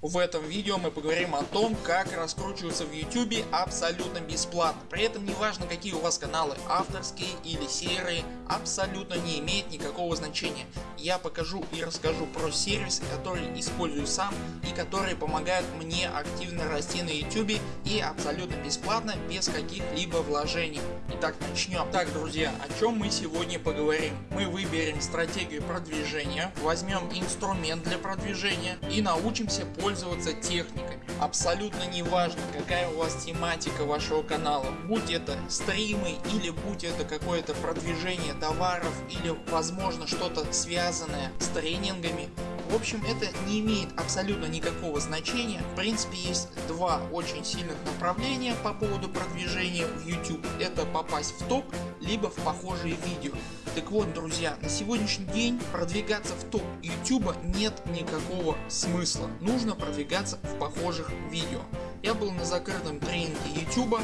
В этом видео мы поговорим о том как раскручиваться в YouTube абсолютно бесплатно. При этом не важно какие у вас каналы авторские или серые абсолютно не имеет никакого значения. Я покажу и расскажу про сервис который использую сам и который помогает мне активно расти на YouTube и абсолютно бесплатно без каких-либо вложений. Итак начнем. Так друзья о чем мы сегодня поговорим. Мы выберем стратегию продвижения, возьмем инструмент для продвижения и научимся пользоваться пользоваться техниками. Абсолютно не важно какая у вас тематика вашего канала, будь это стримы или будь это какое-то продвижение товаров или возможно что-то связанное с тренингами. В общем это не имеет абсолютно никакого значения. В принципе есть два очень сильных направления по поводу продвижения в YouTube. Это попасть в топ либо в похожие видео. Так вот друзья, на сегодняшний день продвигаться в топ YouTube нет никакого смысла. Нужно продвигаться в похожих видео. Я был на закрытом тренинге YouTube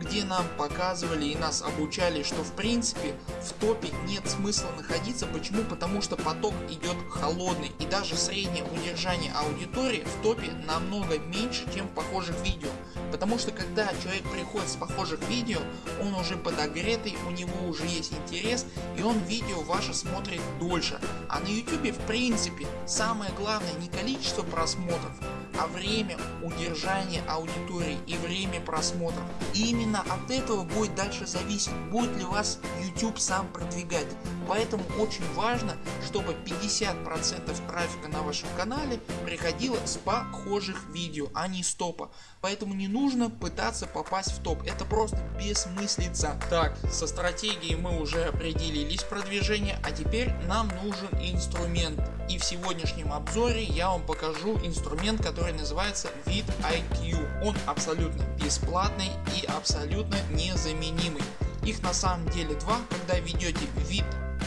где нам показывали и нас обучали, что в принципе в топе нет смысла находиться. Почему? Потому что поток идет холодный и даже среднее удержание аудитории в топе намного меньше чем в похожих видео. Потому что когда человек приходит с похожих видео, он уже подогретый, у него уже есть интерес и он видео ваше смотрит дольше. А на YouTube в принципе самое главное не количество просмотров, а время удержания аудитории и время просмотров. И именно от этого будет дальше зависеть, будет ли вас YouTube сам продвигать. Поэтому очень важно, чтобы 50% трафика на вашем канале приходило с похожих видео, а не с топа. Поэтому не нужно пытаться попасть в топ, это просто бессмыслица. Так, со стратегией мы уже определились продвижение, а теперь нам нужен инструмент. И в сегодняшнем обзоре я вам покажу инструмент, который называется VidIQ. Он абсолютно бесплатный и абсолютно незаменимый. Их на самом деле два, когда ведете вид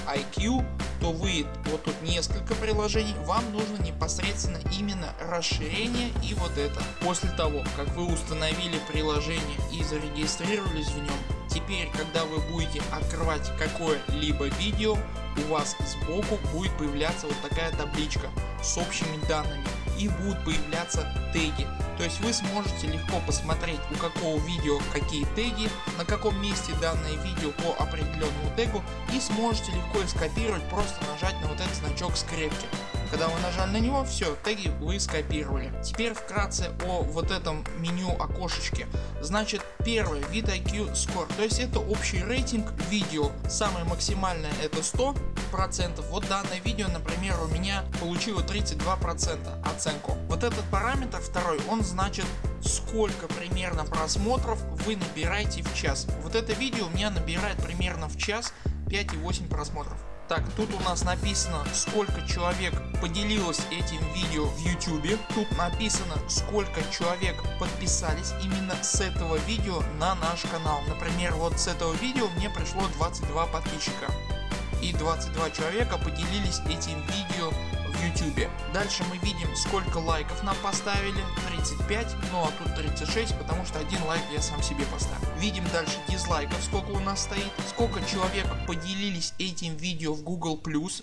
IQ, то вы вот тут несколько приложений, вам нужно непосредственно именно расширение и вот это. После того как вы установили приложение и зарегистрировались в нем, теперь когда вы будете открывать какое-либо видео, у вас сбоку будет появляться вот такая табличка с общими данными и будут появляться теги. То есть вы сможете легко посмотреть у какого видео какие теги, на каком месте данное видео по определенному тегу и сможете легко их скопировать просто нажать на вот этот значок скрепки. Когда вы нажали на него, все, теги вы скопировали. Теперь вкратце о вот этом меню окошечке. Значит первое вид IQ Score, то есть это общий рейтинг видео. Самое максимальное это 100 процентов. Вот данное видео например у меня получило 32 процента оценку. Вот этот параметр второй он значит сколько примерно просмотров вы набираете в час. Вот это видео у меня набирает примерно в час 5,8 просмотров. Так, тут у нас написано сколько человек поделилось этим видео в YouTube. Тут написано сколько человек подписались именно с этого видео на наш канал. Например вот с этого видео мне пришло 22 подписчика и 22 человека поделились этим видео в YouTube. Дальше мы видим сколько лайков нам поставили 35, ну а тут 36 потому что один лайк я сам себе поставил. Видим дальше дизлайков сколько у нас стоит, сколько человек поделились этим видео в Google+,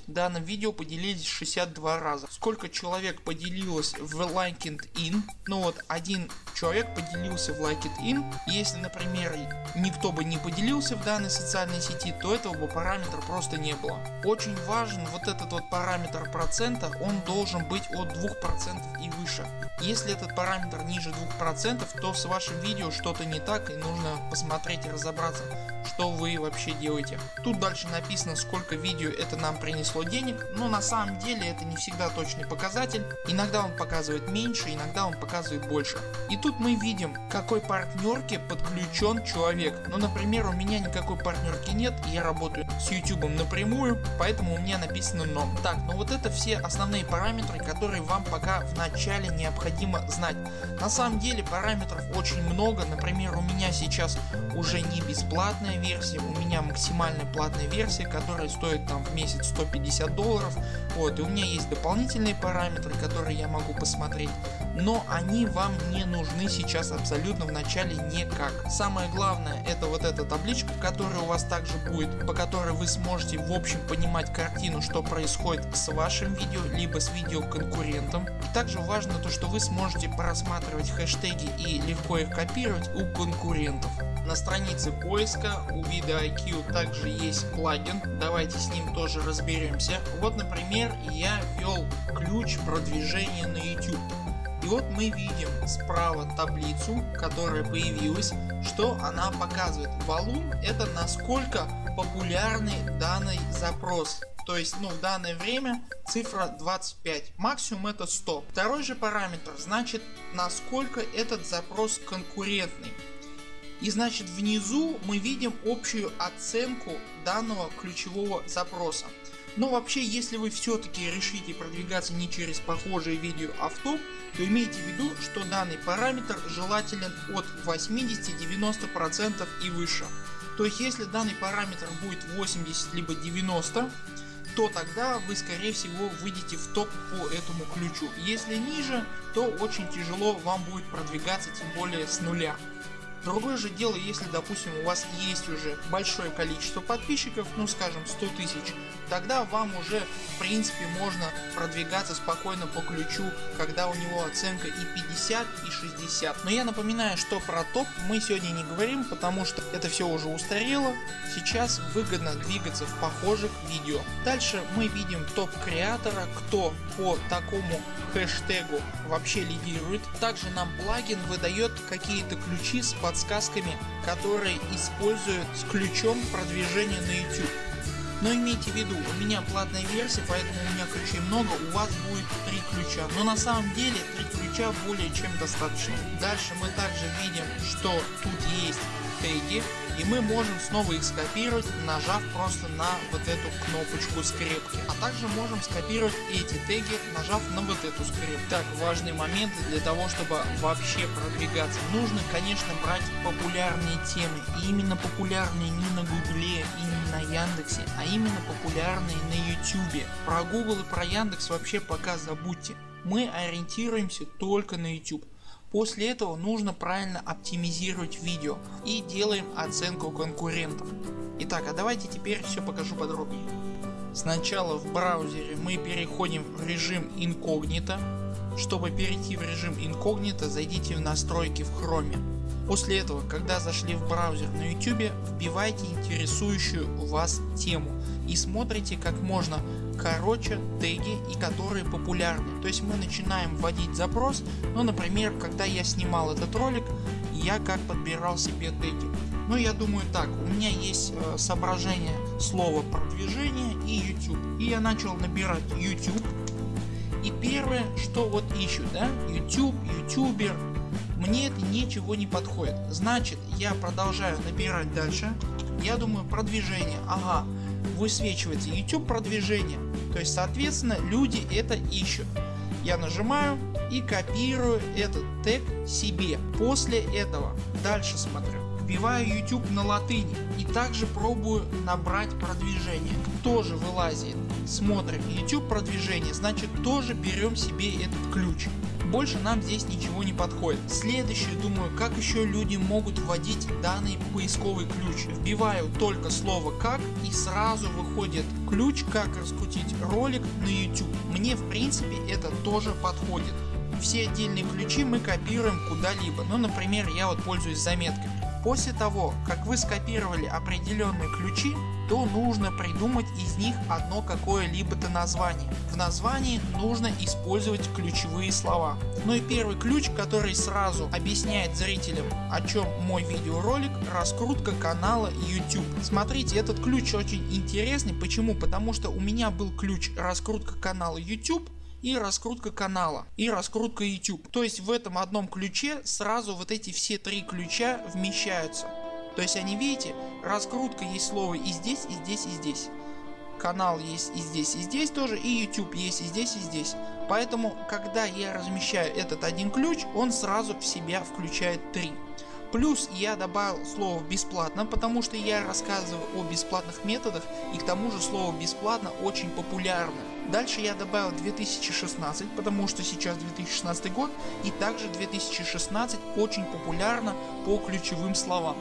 данным видео поделились 62 раза. Сколько человек поделилось в LinkedIn, ну вот один человек поделился в LinkedIn, если например никто бы не поделился в данной социальной сети, то этого бы параметра просто не было. Очень важен вот этот вот параметр процента, он должен быть от 2% и выше. Если этот параметр ниже 2%, то с вашим видео что-то не так и нужно посмотреть и разобраться что вы вообще делаете. Тут дальше написано сколько видео это нам принесло денег, но на самом деле это не всегда точный показатель. Иногда он показывает меньше, иногда он показывает больше. И тут мы видим какой партнерке подключен человек. Ну например у меня никакой партнерки нет, я работаю с YouTube напрямую, поэтому у меня написано но. Так, ну вот это все основные параметры, которые вам пока в начале необходимо знать. На самом деле параметров очень много, например у меня сейчас уже не бесплатная версия версия, у меня максимальная платная версия, которая стоит там в месяц 150 долларов. Вот, и у меня есть дополнительные параметры, которые я могу посмотреть. но они вам не нужны сейчас абсолютно в начале никак. Самое главное это вот эта табличка которая у вас также будет, по которой вы сможете в общем понимать картину что происходит с вашим видео либо с видео конкурентом. И также важно то что вы сможете просматривать хэштеги и легко их копировать у конкурентов. На странице поиска у VideoIQ также есть плагин, давайте с ним тоже разберемся. Вот например я ввел ключ продвижения на YouTube. И вот мы видим справа таблицу, которая появилась, что она показывает. Валун это насколько популярный данный запрос. То есть ну, в данное время цифра 25, максимум это 100. Второй же параметр значит насколько этот запрос конкурентный. И значит внизу мы видим общую оценку данного ключевого запроса. Но вообще если вы все-таки решите продвигаться не через похожие видео а в топ, то имейте в виду что данный параметр желателен от 80-90% и выше. То есть если данный параметр будет 80 либо 90 то тогда вы скорее всего выйдете в топ по этому ключу. Если ниже то очень тяжело вам будет продвигаться тем более с нуля. Другое же дело, если допустим у вас есть уже большое количество подписчиков, ну скажем 100 тысяч, тогда вам уже в принципе можно продвигаться спокойно по ключу, когда у него оценка и 50 и 60. Но я напоминаю, что про топ мы сегодня не говорим, потому что это все уже устарело. Сейчас выгодно двигаться в похожих видео. Дальше мы видим топ креатора, кто по такому хэштегу вообще лидирует. Также нам плагин выдает какие-то ключи с подсказками, которые используют с ключом продвижения на YouTube. Но имейте в виду, у меня платная версия, поэтому у меня ключей много, у вас будет 3 ключа. Но на самом деле 3 ключа более чем достаточно. Дальше мы также видим, что тут есть теги и мы можем снова их скопировать нажав просто на вот эту кнопочку скрепки. А также можем скопировать эти теги нажав на вот эту скрепку. Так важный момент для того чтобы вообще продвигаться нужно конечно брать популярные темы и именно популярные не на гугле и не на яндексе а именно популярные на ютубе. Про google и про яндекс вообще пока забудьте. Мы ориентируемся только на YouTube. После этого нужно правильно оптимизировать видео и делаем оценку конкурентов. Итак, а давайте теперь все покажу подробнее. Сначала в браузере мы переходим в режим инкогнито. Чтобы перейти в режим инкогнито зайдите в настройки в хроме. После этого когда зашли в браузер на YouTube вбивайте интересующую вас тему и смотрите как можно короче теги и которые популярны. То есть мы начинаем вводить запрос, ну например когда я снимал этот ролик я как подбирал себе теги. Ну я думаю так, у меня есть э, соображение слова продвижение и YouTube. И я начал набирать YouTube. И первое что вот ищу, да, YouTube, ютубер, мне это ничего не подходит. Значит я продолжаю набирать дальше. Я думаю продвижение, ага, высвечивается YouTube продвижение. То есть соответственно люди это ищут. Я нажимаю и копирую этот тег себе. После этого дальше смотрю. Вбиваю YouTube на латыни и также пробую набрать продвижение. Тоже вылазит. Смотрим YouTube продвижение, значит тоже берем себе этот ключ больше нам здесь ничего не подходит. Следующее думаю как еще люди могут вводить данный поисковый ключ. Вбиваю только слово как и сразу выходит ключ как раскрутить ролик на YouTube. Мне в принципе это тоже подходит. Все отдельные ключи мы копируем куда-либо. Ну например я вот пользуюсь заметками. После того как вы скопировали определенные ключи то нужно придумать из них одно какое-либо-то название. В названии нужно использовать ключевые слова. Ну и первый ключ который сразу объясняет зрителям о чем мой видеоролик раскрутка канала YouTube. Смотрите этот ключ очень интересный. Почему? Потому что у меня был ключ раскрутка канала YouTube и раскрутка канала и раскрутка YouTube. То есть в этом одном ключе сразу вот эти все три ключа вмещаются. То есть они видите, раскрутка есть слово и здесь, и здесь, и здесь. Канал есть и здесь, и здесь тоже, и YouTube есть и здесь, и здесь. Поэтому когда я размещаю этот один ключ, он сразу в себя включает три. Плюс я добавил слово бесплатно, потому что я рассказываю о бесплатных методах и к тому же слово бесплатно очень популярно. Дальше я добавил 2016, потому что сейчас 2016 год и также 2016 очень популярно по ключевым словам.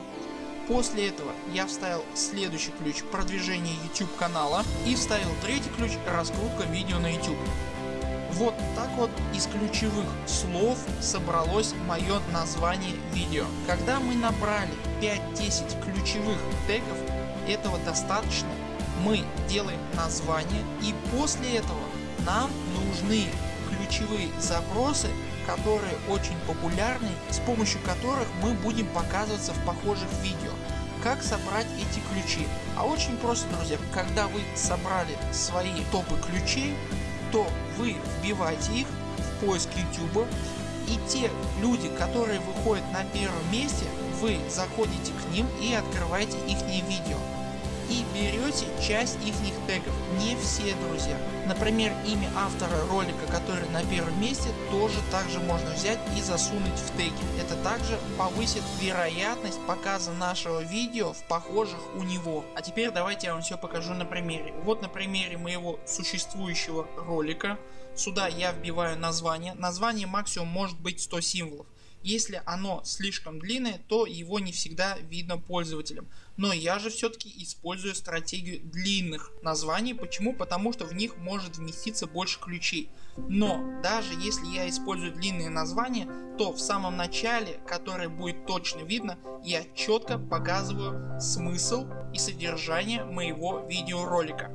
После этого я вставил следующий ключ продвижение YouTube канала и вставил третий ключ раскрутка видео на YouTube. Вот так вот из ключевых слов собралось мое название видео. Когда мы набрали 5-10 ключевых тегов этого достаточно. Мы делаем название и после этого нам нужны ключевые запросы которые очень популярны, с помощью которых мы будем показываться в похожих видео. Как собрать эти ключи? А очень просто друзья, когда вы собрали свои топы ключей, то вы вбиваете их в поиск YouTube и те люди которые выходят на первом месте вы заходите к ним и открываете их видео и берете часть их тегов. Не все друзья. Например имя автора ролика который на первом месте тоже также можно взять и засунуть в теги. Это также повысит вероятность показа нашего видео в похожих у него. А теперь давайте я вам все покажу на примере. Вот на примере моего существующего ролика. Сюда я вбиваю название. Название максимум может быть 100 символов. Если оно слишком длинное, то его не всегда видно пользователям. Но я же все-таки использую стратегию длинных названий. Почему? Потому что в них может вместиться больше ключей. Но даже если я использую длинные названия, то в самом начале, которое будет точно видно, я четко показываю смысл и содержание моего видеоролика.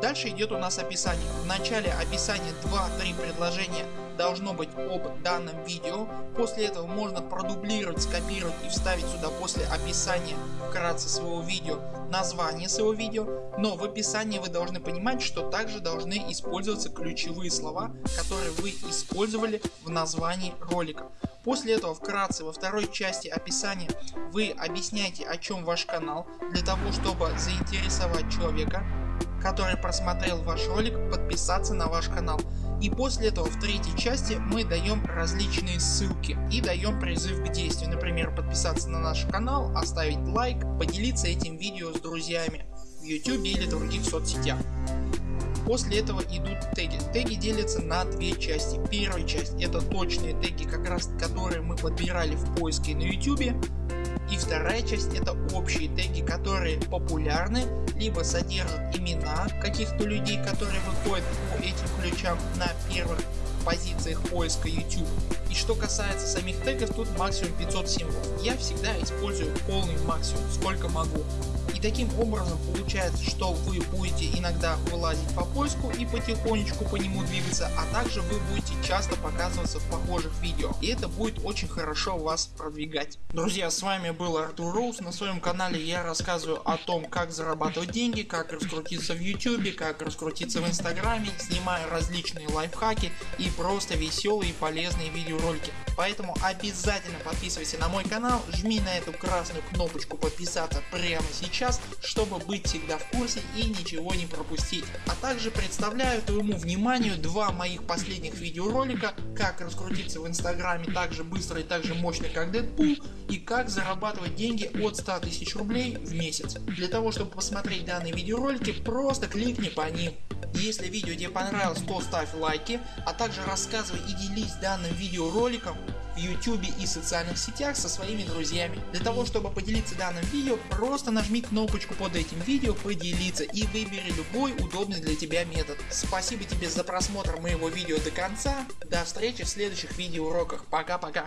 Дальше идет у нас описание. В начале описания 2-3 предложения должно быть об данном видео. После этого можно продублировать, скопировать и вставить сюда после описания вкратце своего видео название своего видео. Но в описании вы должны понимать, что также должны использоваться ключевые слова, которые вы использовали в названии ролика. После этого вкратце во второй части описания вы объясняете о чем ваш канал для того чтобы заинтересовать человека который просмотрел ваш ролик подписаться на ваш канал. И после этого в третьей части мы даем различные ссылки и даем призыв к действию. Например подписаться на наш канал, оставить лайк, поделиться этим видео с друзьями в YouTube или других соцсетях. После этого идут теги. Теги делятся на две части. Первая часть это точные теги, как раз которые мы подбирали в поиске на YouTube. И вторая часть это общие теги, которые популярны, либо содержат имена каких-то людей, которые выходят по этим ключам на первых позициях поиска YouTube. И что касается самих тегов, тут максимум 500 символов. Я всегда использую полный максимум, сколько могу. И таким образом получается, что вы будете иногда вылазить по поиску и потихонечку по нему двигаться, а также вы будете часто показываться в похожих видео. И это будет очень хорошо вас продвигать. Друзья с вами был Артур Роуз. На своем канале я рассказываю о том как зарабатывать деньги, как раскрутиться в YouTube, как раскрутиться в инстаграме, снимаю различные лайфхаки и просто веселые и полезные видеоролики. Поэтому обязательно подписывайся на мой канал, жми на эту красную кнопочку подписаться прямо сейчас, чтобы быть всегда в курсе и ничего не пропустить. А также представляю твоему вниманию два моих последних видеоролика, как раскрутиться в инстаграме так же быстро и так же мощно как Дэдпул и как зарабатывать деньги от 100 тысяч рублей в месяц. Для того чтобы посмотреть данные видеоролики просто кликни по ним. Если видео тебе понравилось то ставь лайки, а также рассказывай и делись данным видеороликом в YouTube и социальных сетях со своими друзьями. Для того чтобы поделиться данным видео просто нажми кнопочку под этим видео поделиться и выбери любой удобный для тебя метод. Спасибо тебе за просмотр моего видео до конца. До встречи в следующих видеоуроках. Пока пока.